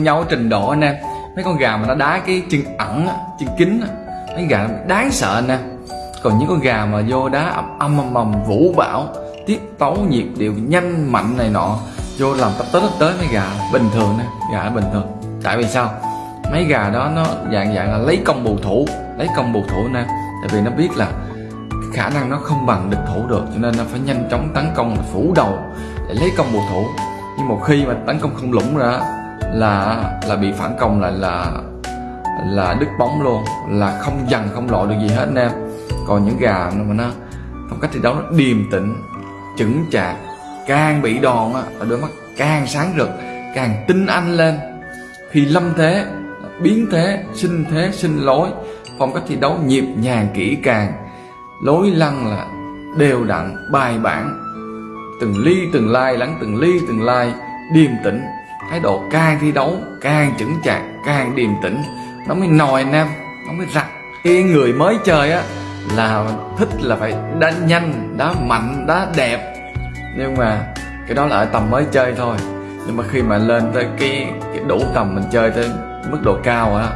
nhau trình độ anh em. Mấy con gà mà nó đá cái chân ẩn á, chân kính á, mấy gà đáng sợ anh em. Còn những con gà mà vô đá ầm ầm ầm ầm vũ bão tiết tấu nhịp điệu nhanh mạnh này nọ vô làm tập tới tới mấy gà bình thường nè gà bình thường. Tại vì sao? Mấy gà đó nó dạng dạng là lấy công bù thủ lấy công bù thủ nè tại vì nó biết là khả năng nó không bằng địch thủ được cho nên nó phải nhanh chóng tấn công phủ đầu để lấy công bù thủ. Nhưng một khi mà tấn công không lũng ra là là bị phản công lại là là đứt bóng luôn, là không dằn, không lộ được gì hết anh em. Còn những gà mà nó, phong cách thi đấu nó điềm tĩnh, chững chạc, càng bị đòn á là đôi mắt càng sáng rực, càng tinh anh lên. Khi lâm thế, biến thế, sinh thế, sinh lối, phong cách thi đấu nhịp nhàng kỹ càng, lối lăn là đều đặn, bài bản. Từng ly, từng lai lắng, từng ly, từng lai, điềm tĩnh thái độ càng thi đấu càng chững chạc càng điềm tĩnh nó mới nòi anh em nó mới rặt. Cái người mới chơi á là thích là phải đá nhanh đá mạnh đá đẹp. Nhưng mà cái đó là ở tầm mới chơi thôi. Nhưng mà khi mà lên tới cái, cái đủ tầm mình chơi tới mức độ cao á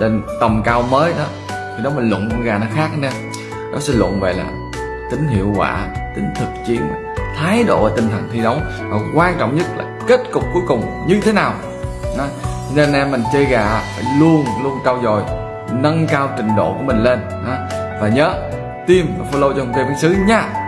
lên tầm cao mới đó thì đó mình luận con gà nó khác nè. Nó sẽ luận về là tính hiệu quả tính thực chiến thái độ và tinh thần thi đấu và quan trọng nhất là kết cục cuối cùng như thế nào đó. nên em mình chơi gà phải luôn luôn trau dồi, nâng cao trình độ của mình lên đó. và nhớ tim và follow cho hồng tê bán sứ nha